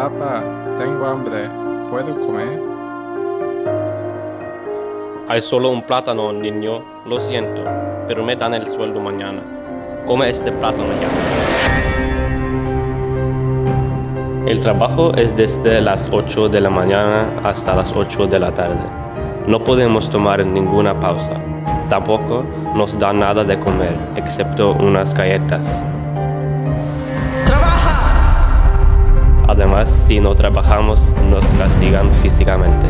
Papá, tengo hambre. ¿Puedo comer? Hay solo un plátano, niño. Lo siento, pero me dan el sueldo mañana. Come este plátano ya. El trabajo es desde las 8 de la mañana hasta las 8 de la tarde. No podemos tomar ninguna pausa. Tampoco nos dan nada de comer, excepto unas galletas. Además, si no trabajamos, nos castigan físicamente.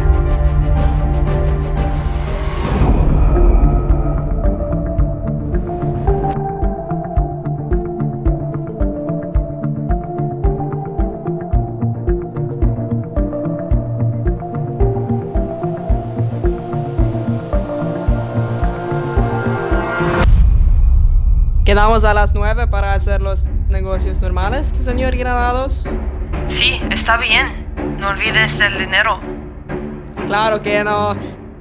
Quedamos a las 9 para hacer los negocios normales, señor Granados. Sí, está bien. No olvides el dinero. Claro que no.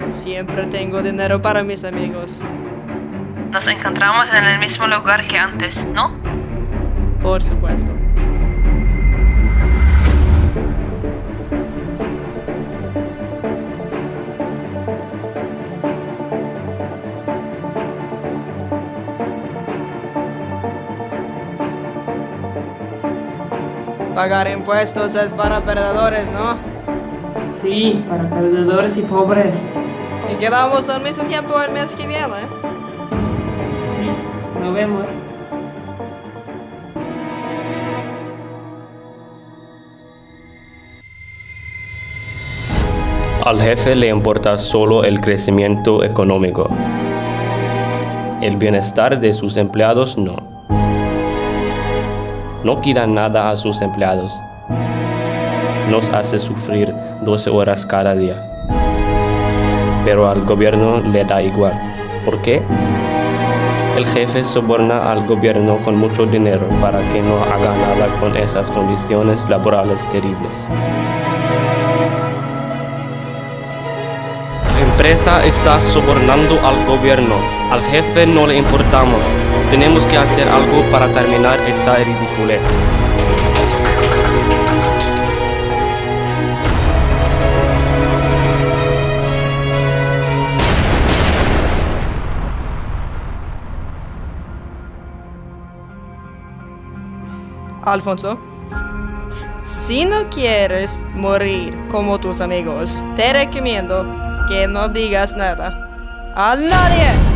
Siempre tengo dinero para mis amigos. Nos encontramos en el mismo lugar que antes, ¿no? Por supuesto. Pagar impuestos es para perdedores, ¿no? Sí, para perdedores y pobres. Y quedamos al mismo tiempo el mes que viene. Sí, nos vemos. Al jefe le importa solo el crecimiento económico. El bienestar de sus empleados no. No quita nada a sus empleados. Nos hace sufrir 12 horas cada día. Pero al gobierno le da igual. ¿Por qué? El jefe soborna al gobierno con mucho dinero para que no haga nada con esas condiciones laborales terribles. La empresa está sobornando al gobierno. Al jefe no le importamos. Tenemos que hacer algo para terminar esta ridiculez. Alfonso, si no quieres morir como tus amigos, te recomiendo que no digas nada. ¡A nadie!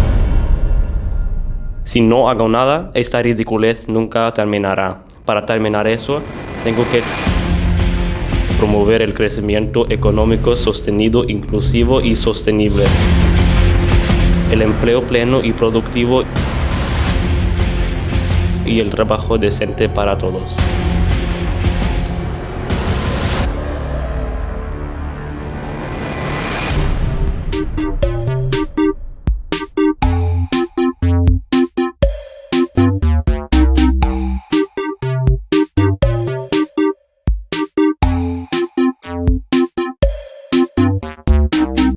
Si no hago nada, esta ridiculez nunca terminará. Para terminar eso, tengo que promover el crecimiento económico sostenido, inclusivo y sostenible. El empleo pleno y productivo y el trabajo decente para todos.